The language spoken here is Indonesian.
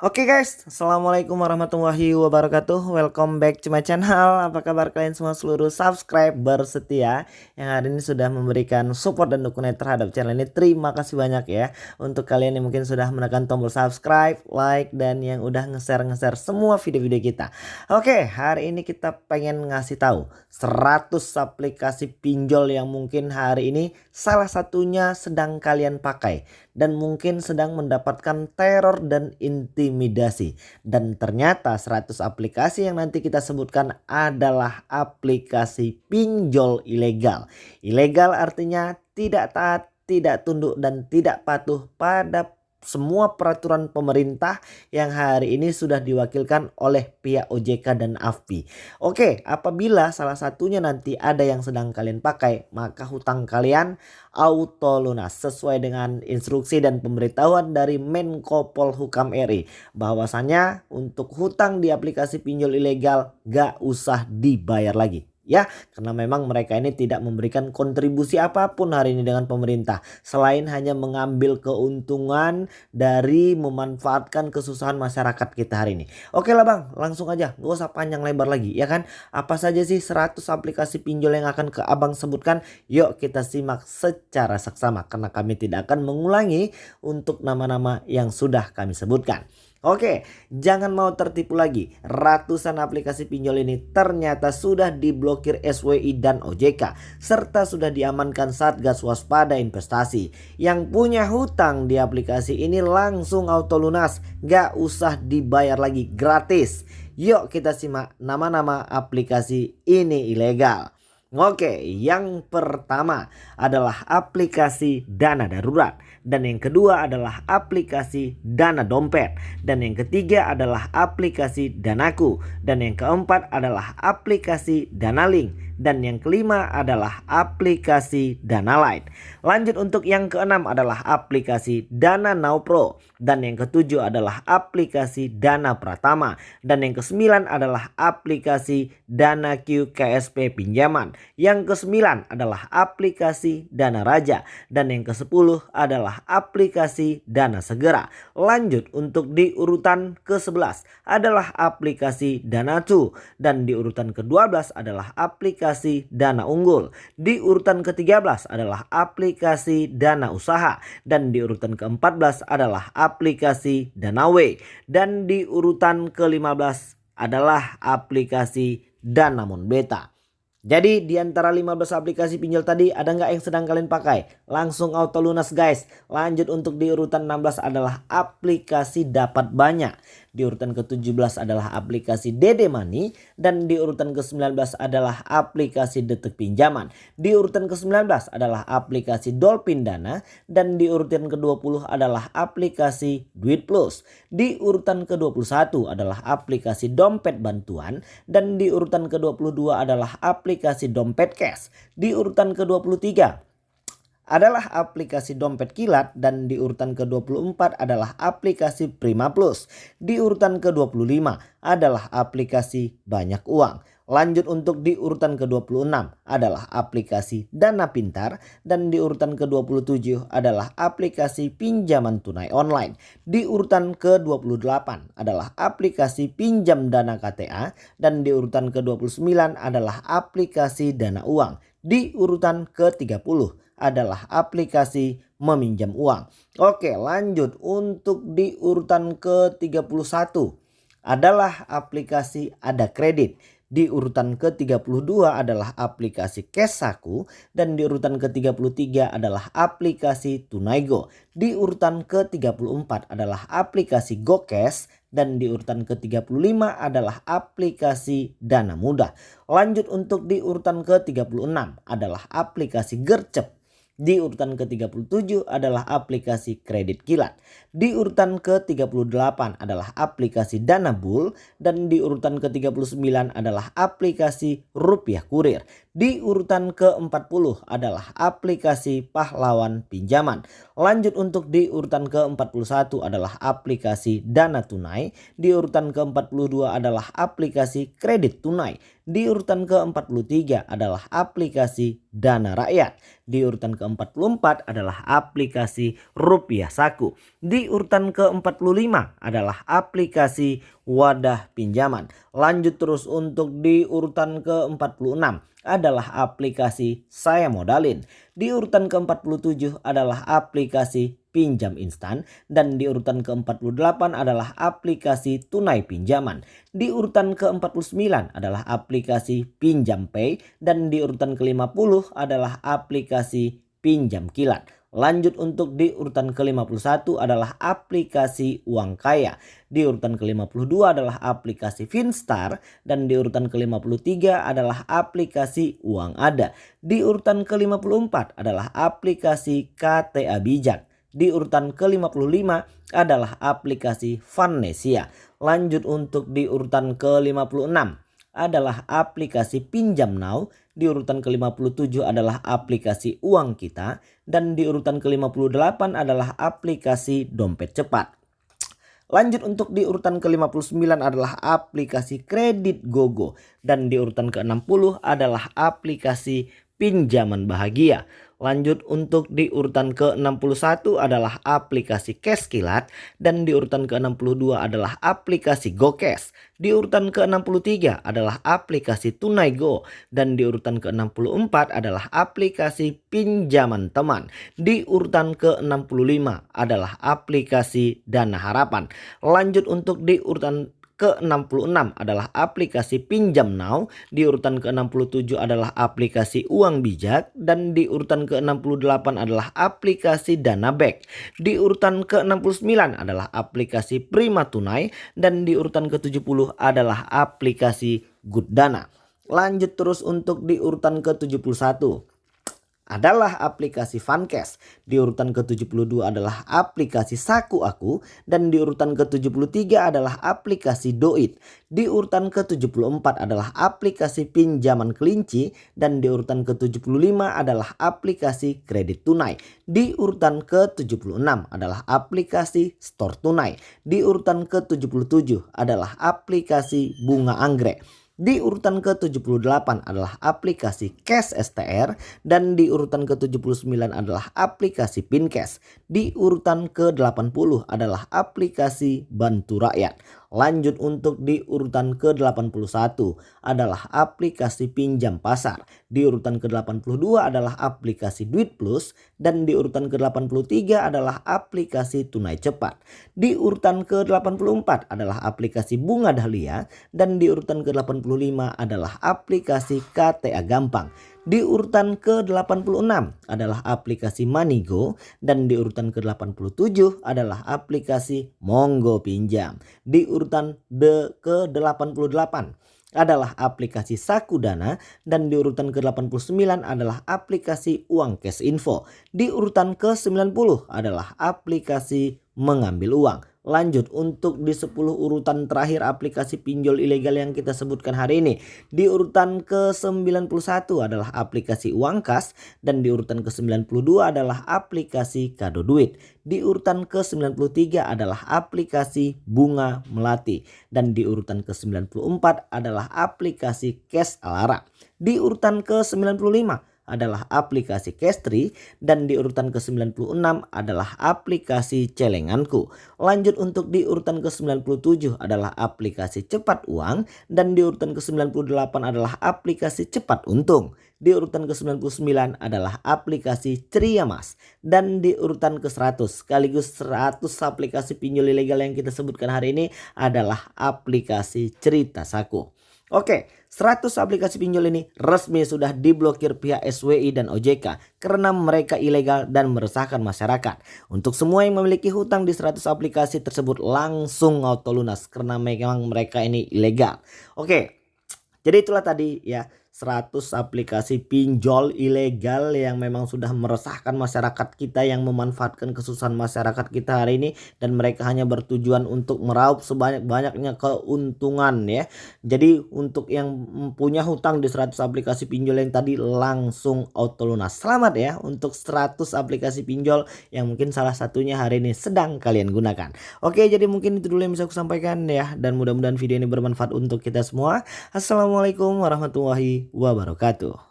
Oke okay guys, Assalamualaikum warahmatullahi wabarakatuh. Welcome back to my channel. Apa kabar kalian semua seluruh subscriber setia Yang hari ini sudah memberikan support dan dukungan terhadap channel ini? Terima kasih banyak ya. Untuk kalian yang mungkin sudah menekan tombol subscribe, like Dan yang udah nge-share-nge-share semua video-video kita. Oke, okay, hari ini kita pengen ngasih tahu 100 aplikasi pinjol yang mungkin hari ini Salah satunya sedang kalian pakai Dan mungkin sedang mendapatkan teror dan inti intimidasi. Dan ternyata 100 aplikasi yang nanti kita sebutkan adalah aplikasi pinjol ilegal. Ilegal artinya tidak taat, tidak tunduk dan tidak patuh pada semua peraturan pemerintah yang hari ini sudah diwakilkan oleh pihak OJK dan AFPI. Oke, apabila salah satunya nanti ada yang sedang kalian pakai, maka hutang kalian auto lunas sesuai dengan instruksi dan pemberitahuan dari Menko Polhukam RI bahwasanya untuk hutang di aplikasi pinjol ilegal gak usah dibayar lagi ya karena memang mereka ini tidak memberikan kontribusi apa pun hari ini dengan pemerintah. Selain hanya mengambil keuntungan dari memanfaatkan kesusahan masyarakat kita hari ini. Oke lah bang. Langsung aja. Gak usah panjang lebar lagi ya kan? Apa saja sih 100 aplikasi pinjol yang akan ke abang sebutkan? Yuk kita simak secara seksama karena kami tidak akan mengulangi untuk nama-nama yang sudah kami sebutkan Oke, jangan mau tertipu lagi. Ratusan aplikasi pinjol ini ternyata sudah diblokir SWI dan OJK serta sudah diamankan Satgas Waspada Investasi. Yang punya hutang di aplikasi ini langsung auto lunas, gak usah dibayar lagi gratis. Yuk kita simak nama-nama aplikasi ini ilegal. Oke, yang pertama adalah aplikasi dana darurat. Dan yang kedua adalah aplikasi dana dompet. Dan yang ketiga adalah aplikasi danaku. Dan yang keempat adalah aplikasi dana link. Dan yang kelima adalah aplikasi Dana Light. Lanjut untuk yang keenam adalah aplikasi Dana Now Pro dan yang ketujuh adalah aplikasi Dana Pratama dan yang kesembilan adalah aplikasi Dana Q KSP pinjaman. Yang kesembilan adalah aplikasi Dana Raja dan yang kesepuluh adalah aplikasi Dana Segera. Lanjut untuk di urutan ke-11 adalah aplikasi Dana 2 dan di urutan ke-12 adalah aplikasi Dana Unggul. Di urutan ke-13 adalah aplikasi Dana Usaha dan di urutan ke-14 adalah aplikasi Dana W dan di urutan ke-15 adalah aplikasi Dana Beta. Jadi di antara 15 aplikasi pinjol tadi ada nggak yang sedang kalian pakai? Langsung auto lunas guys. Lanjut untuk di urutan 16 adalah aplikasi dapat banyak. Di urutan ke-17 adalah aplikasi Dede Money dan di urutan ke-19 adalah aplikasi Detik Pinjaman. Di urutan ke-19 adalah aplikasi Dolphin Dana dan di urutan ke-20 adalah aplikasi Duit Plus. Di urutan ke-21 adalah aplikasi Dompet Bantuan dan di urutan ke-22 adalah aplikasi Dompet Cash. Di urutan ke-23 adalah aplikasi dompet kilat dan di urutan ke-24 adalah aplikasi Prima Plus. Di urutan ke-25 adalah aplikasi banyak uang. Lanjut untuk di urutan ke-26 adalah aplikasi Dana Pintar dan di urutan ke-27 adalah aplikasi pinjaman tunai online. Di urutan ke-28 adalah aplikasi pinjam dana KTA dan di urutan ke-29 adalah aplikasi dana uang. Di urutan ke-30 adalah aplikasi meminjam uang. Oke lanjut untuk di urutan ke-31 adalah aplikasi ada kredit. Di urutan ke-32 adalah aplikasi Kesaku dan di urutan ke-33 adalah aplikasi Tunaigo. Di urutan ke-34 adalah aplikasi GoCash dan di urutan ke-35 adalah aplikasi Dana Mudah. Lanjut untuk di urutan ke-36 adalah aplikasi Gercep di urutan ke-37 adalah aplikasi kredit kilat. Di urutan ke-38 adalah aplikasi Dana Bull dan di urutan ke-39 adalah aplikasi Rupiah Kurir. Di urutan ke-40 adalah aplikasi Pahlawan Pinjaman. Lanjut untuk di urutan ke-41 adalah aplikasi Dana Tunai. Di urutan ke-42 adalah aplikasi Kredit Tunai. Di urutan ke-43 adalah aplikasi Dana Rakyat. Di urutan ke-44 adalah aplikasi Rupiah Saku. Di urutan ke-45 adalah aplikasi Wadah Pinjaman. Lanjut terus untuk di urutan ke-46 adalah aplikasi Saya Modalin. Di urutan ke-47 adalah aplikasi Pinjam Instan dan di urutan ke-48 adalah aplikasi Tunai Pinjaman. Di urutan ke-49 adalah aplikasi Pinjam Pay dan di urutan ke-50 adalah aplikasi Pinjam Kilat. Lanjut untuk di urutan ke-51 adalah aplikasi Uang Kaya. Di urutan ke-52 adalah aplikasi Finstar dan di urutan ke-53 adalah aplikasi Uang Ada. Di urutan ke-54 adalah aplikasi KTA Bijak. Di urutan ke-55 adalah aplikasi Vanesia. Lanjut untuk di urutan ke-56 adalah aplikasi Pinjam Now. Di urutan ke-57 adalah aplikasi uang kita. Dan di urutan ke-58 adalah aplikasi dompet cepat. Lanjut untuk di urutan ke-59 adalah aplikasi kredit GoGo. Dan di urutan ke-60 adalah aplikasi pinjaman bahagia. Lanjut untuk di urutan ke-61 adalah aplikasi Cash Kilat dan di urutan ke-62 adalah aplikasi GoCash. Di urutan ke-63 adalah aplikasi Tunai Go dan di urutan ke-64 adalah aplikasi pinjaman teman. Di urutan ke-65 adalah aplikasi Dana Harapan. Lanjut untuk di urutan ke-66 adalah aplikasi Pinjam Now, di urutan ke-67 adalah aplikasi Uang Bijak dan di urutan ke-68 adalah aplikasi Dana Back. Di urutan ke-69 adalah aplikasi Prima Tunai dan di urutan ke-70 adalah aplikasi Good Dana. Lanjut terus untuk di urutan ke-71 adalah aplikasi Funcash. Di urutan ke-72 adalah aplikasi Saku Aku dan di urutan ke-73 adalah aplikasi Doit. Di urutan ke-74 adalah aplikasi pinjaman kelinci dan di urutan ke-75 adalah aplikasi kredit tunai. Di urutan ke-76 adalah aplikasi store tunai. Di urutan ke-77 adalah aplikasi bunga anggrek. Di urutan ke-78 adalah aplikasi Cash STR dan di urutan ke-79 adalah aplikasi Pincash. Di urutan ke-80 adalah aplikasi Bantu Rakyat. Lanjut untuk di urutan ke-81 adalah aplikasi pinjam pasar. Di urutan ke-82 adalah aplikasi Duit Plus dan di urutan ke-83 adalah aplikasi tunai cepat. Di urutan ke-84 adalah aplikasi bunga dahlia dan di urutan ke-85 adalah aplikasi KTA gampang. Di urutan ke-86 adalah aplikasi Manigo dan di urutan ke-87 adalah aplikasi Monggo Pinjam. Di urutan ke-88 adalah aplikasi Sakudana dan di urutan ke-89 adalah aplikasi Uang Cash Info. Di urutan ke-90 adalah aplikasi Mengambil Uang. Lanjut untuk di 10 urutan terakhir aplikasi pinjol ilegal yang kita sebutkan hari ini. Di urutan ke-91 adalah aplikasi uang kas dan di urutan ke-92 adalah aplikasi kado duit. Di urutan ke-93 adalah aplikasi bunga melati dan di urutan ke-94 adalah aplikasi cash alara. Di urutan ke-95 adalah aplikasi Castri dan di urutan ke-96 adalah aplikasi Celenganku. Lanjut untuk di urutan ke-97 adalah aplikasi Cepat Uang dan di urutan ke-98 adalah aplikasi Cepat Untung. Di urutan ke-99 adalah aplikasi Ceria Mas dan di urutan ke-100 sekaligus 100 aplikasi pinjol ilegal yang kita sebutkan hari ini adalah aplikasi Cerita Saku. Oke, 100 aplikasi pinjol ini resmi sudah diblokir pihak SWI dan OJK karena mereka ilegal dan meresahkan masyarakat. Untuk semua yang memiliki hutang di 100 aplikasi tersebut langsung auto lunas karena memang mereka ini ilegal. Oke, jadi itulah tadi ya 100 aplikasi pinjol ilegal yang memang sudah meresahkan masyarakat kita yang memanfaatkan kesusahan masyarakat kita hari ini dan mereka hanya bertujuan untuk meraup sebanyak-banyaknya keuntungan ya. Jadi untuk yang punya hutang di 100 aplikasi pinjol yang tadi langsung auto lunas. Selamat ya untuk 100 aplikasi pinjol yang mungkin salah satunya hari ini sedang kalian gunakan. Oke, jadi mungkin itu dulu yang bisa aku sampaikan ya dan mudah-mudahan video ini bermanfaat untuk kita semua. Assalamualaikum warahmatullahi wabarakatuh.